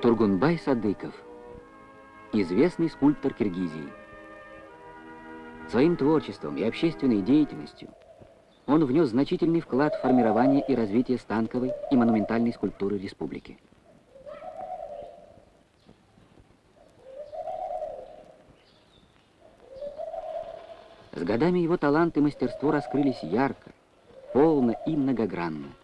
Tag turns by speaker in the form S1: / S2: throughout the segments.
S1: Тургунбай Садыков, известный скульптор Киргизии. Своим творчеством и общественной деятельностью он внес значительный вклад в формирование и развитие станковой и монументальной скульптуры республики. С годами его талант и мастерство раскрылись ярко, полно и многогранно.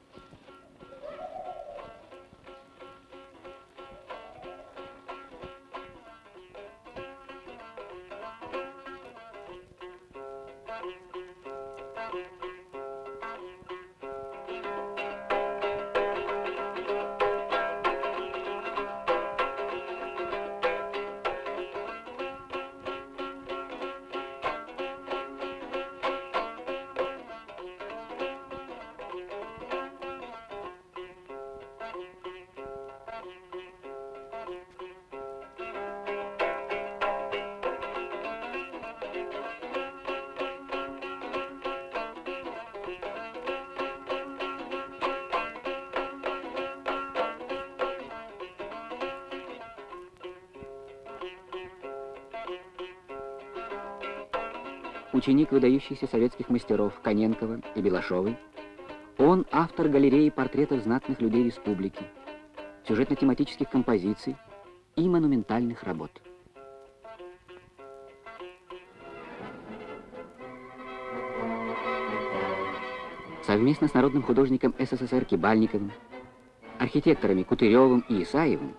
S1: Ученик выдающихся советских мастеров Коненкова и Белашовой. Он автор галереи портретов знатных людей республики, сюжетно-тематических композиций и монументальных работ. Совместно с народным художником СССР Кибальниковым, архитекторами Кутыревым и Исаевым,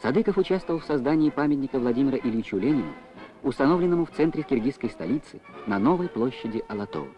S1: Садыков участвовал в создании памятника Владимира Ильичу Ленину установленному в центре киргизской столицы на новой площади Алатоу.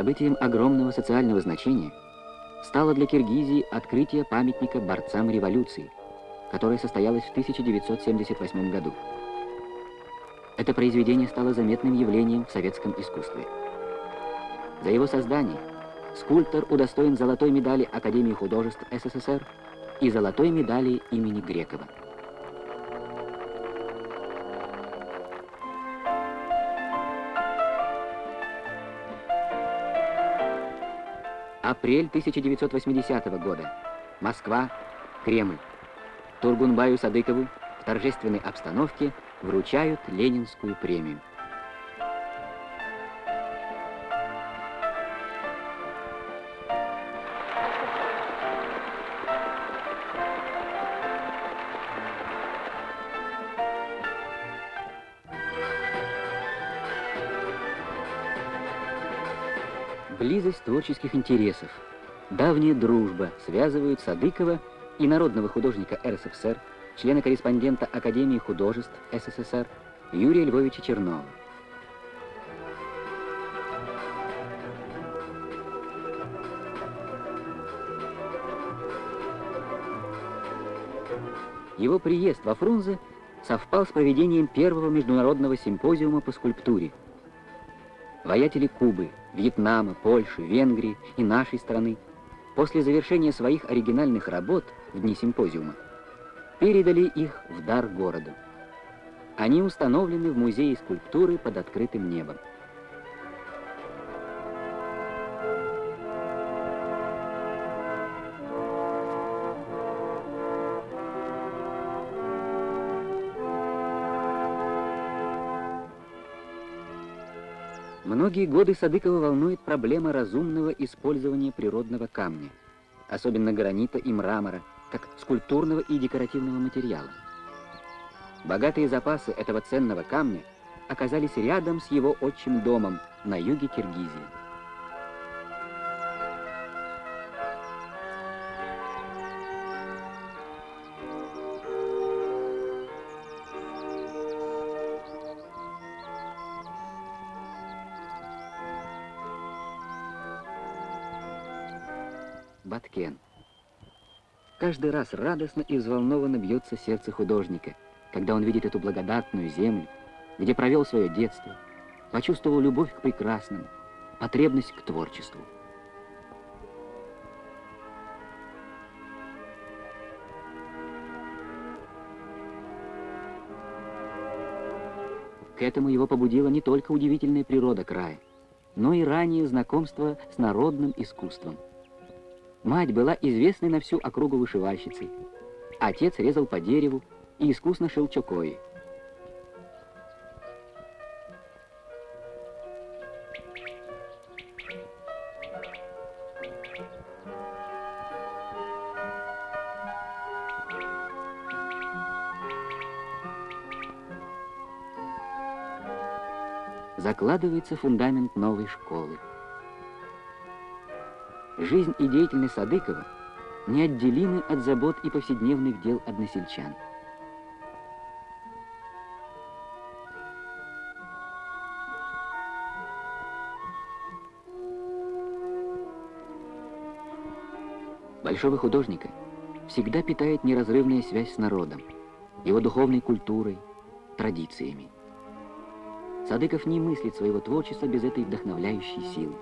S1: Событием огромного социального значения стало для Киргизии открытие памятника борцам революции, которое состоялось в 1978 году. Это произведение стало заметным явлением в советском искусстве. За его создание скульптор удостоен золотой медали Академии художеств СССР и золотой медали имени Грекова. Апрель 1980 года. Москва, Кремль. Тургунбаю Садыкову в торжественной обстановке вручают Ленинскую премию. Близость творческих интересов, давняя дружба связывают Садыкова и народного художника РСФСР, члена-корреспондента Академии художеств СССР Юрия Львовича Чернова. Его приезд во Фрунзе совпал с проведением первого международного симпозиума по скульптуре. Воятели Кубы, Вьетнама, Польши, Венгрии и нашей страны после завершения своих оригинальных работ в дни симпозиума передали их в дар городу. Они установлены в Музее скульптуры под открытым небом. Многие годы Садыкова волнует проблема разумного использования природного камня, особенно гранита и мрамора, как скульптурного и декоративного материала. Богатые запасы этого ценного камня оказались рядом с его отчим домом на юге Киргизии. Баткен. Каждый раз радостно и взволнованно бьется сердце художника, когда он видит эту благодатную землю, где провел свое детство, почувствовал любовь к прекрасному, потребность к творчеству. К этому его побудила не только удивительная природа края, но и ранее знакомство с народным искусством. Мать была известной на всю округу вышивальщицей. Отец резал по дереву и искусно шил чокои. закладывается фундамент новой школы. Жизнь и деятельность Садыкова неотделимы от забот и повседневных дел односельчан. Большого художника всегда питает неразрывная связь с народом, его духовной культурой, традициями. Садыков не мыслит своего творчества без этой вдохновляющей силы.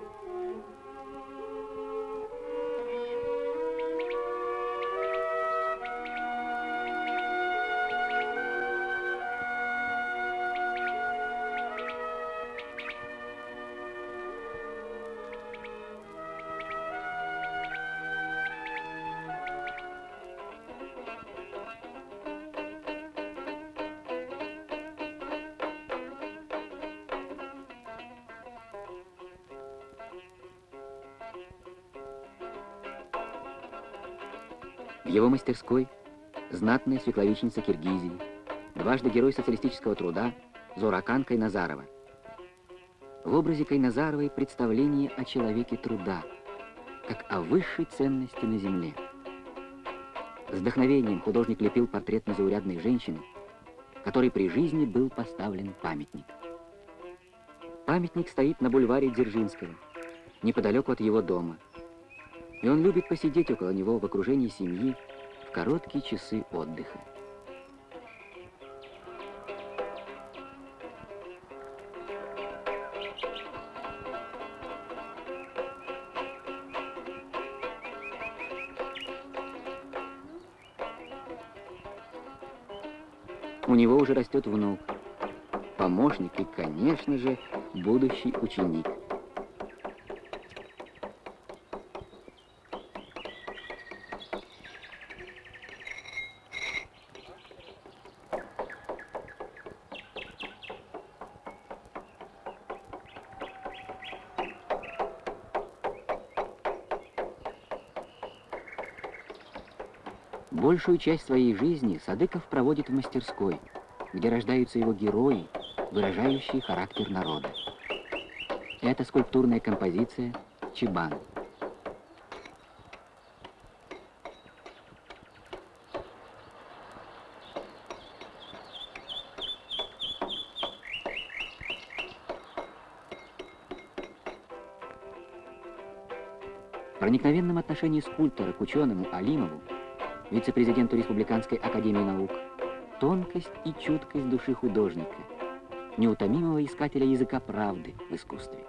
S1: В его мастерской знатная свекловичница Киргизии, дважды герой социалистического труда Зоракан Кайназарова. В образе Кайназаровой представление о человеке труда, как о высшей ценности на земле. С вдохновением художник лепил портрет незаурядной женщины, которой при жизни был поставлен памятник. Памятник стоит на бульваре Дзержинского, неподалеку от его дома – и он любит посидеть около него в окружении семьи в короткие часы отдыха. У него уже растет внук, помощник и, конечно же, будущий ученик. Большую часть своей жизни Садыков проводит в мастерской, где рождаются его герои, выражающие характер народа. Это скульптурная композиция «Чебан». проникновенном отношении скульптора к ученому Алимову вице-президенту Республиканской академии наук, тонкость и чуткость души художника, неутомимого искателя языка правды в искусстве.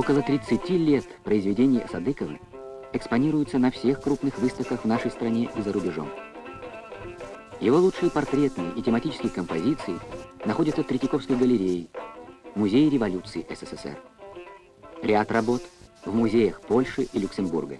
S1: Около 30 лет произведения Садыкова экспонируется на всех крупных выставках в нашей стране и за рубежом. Его лучшие портретные и тематические композиции находятся в Третьяковской галерее, Музее революции СССР. Ряд работ в музеях Польши и Люксембурга.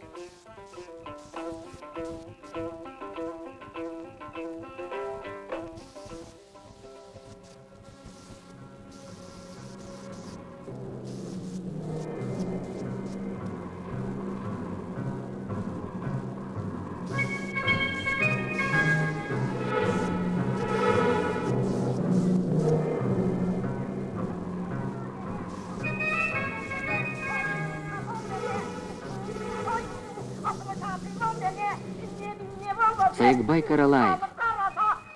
S1: Саекбай Каралаев,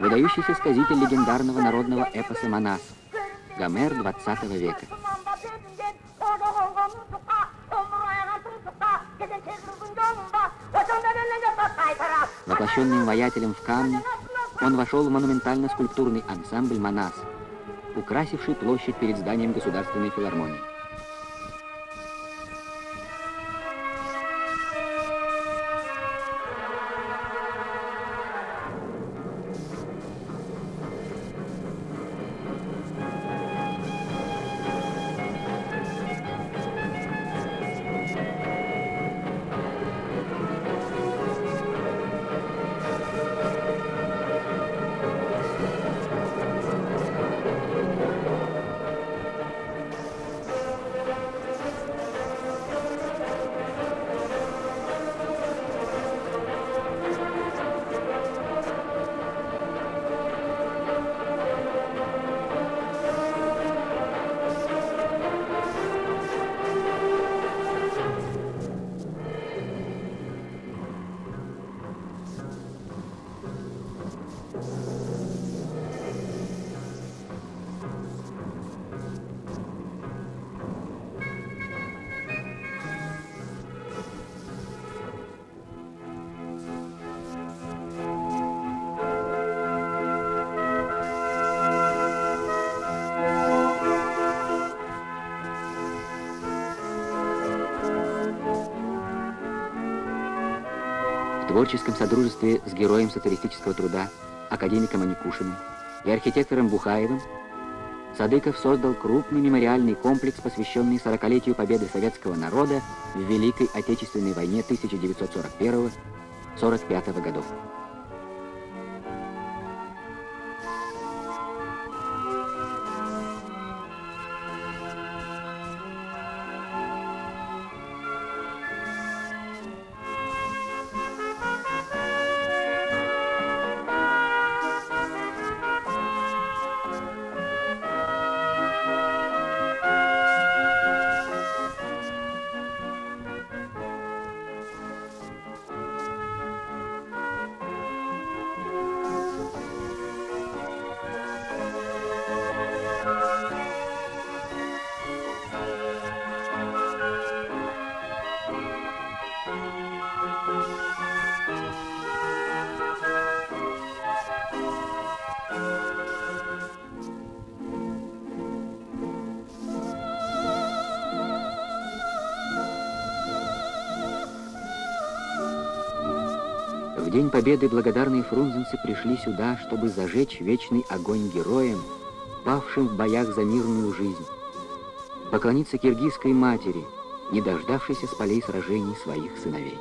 S1: выдающийся сказитель легендарного народного эпоса «Манас», Гомер 20 века. Воплощенным воятелем в камне, он вошел в монументально-скульптурный ансамбль «Манас», украсивший площадь перед зданием Государственной филармонии. Творческом содружестве с героем социалистического труда, академиком Аникушиным и архитектором Бухаевым, Садыков создал крупный мемориальный комплекс, посвященный 40-летию победы советского народа в Великой Отечественной войне 1941-1945 годов. День Победы благодарные фрунзенцы пришли сюда, чтобы зажечь вечный огонь героям, павшим в боях за мирную жизнь, поклониться киргизской матери, не дождавшейся с полей сражений своих сыновей.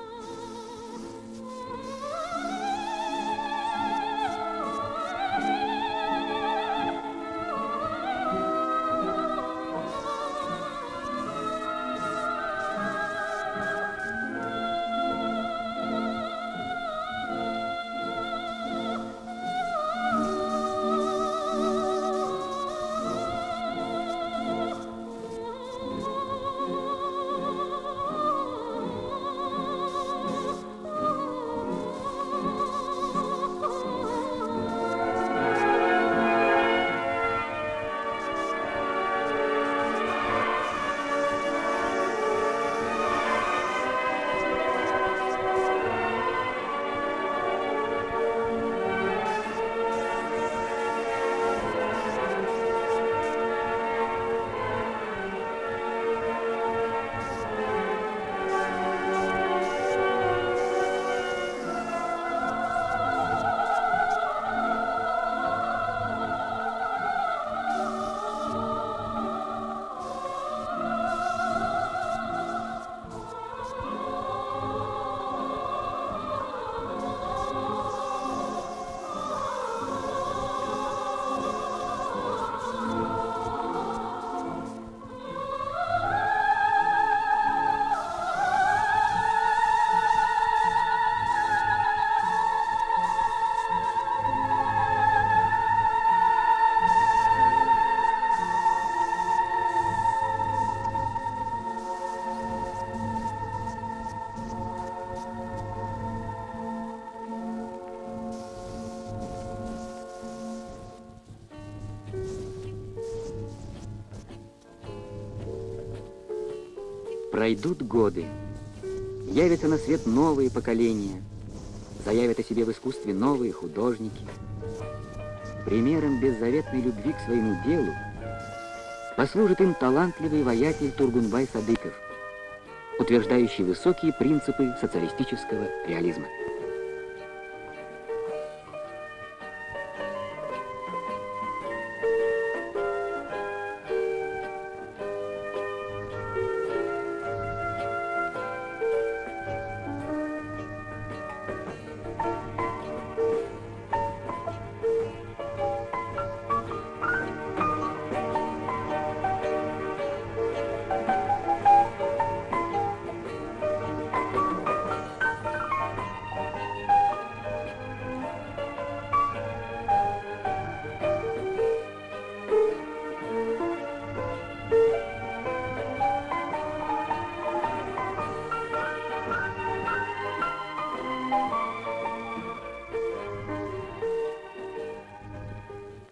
S1: Пройдут годы, явятся на свет новые поколения, заявят о себе в искусстве новые художники. Примером беззаветной любви к своему делу послужит им талантливый воятель Тургунбай Садыков, утверждающий высокие принципы социалистического реализма.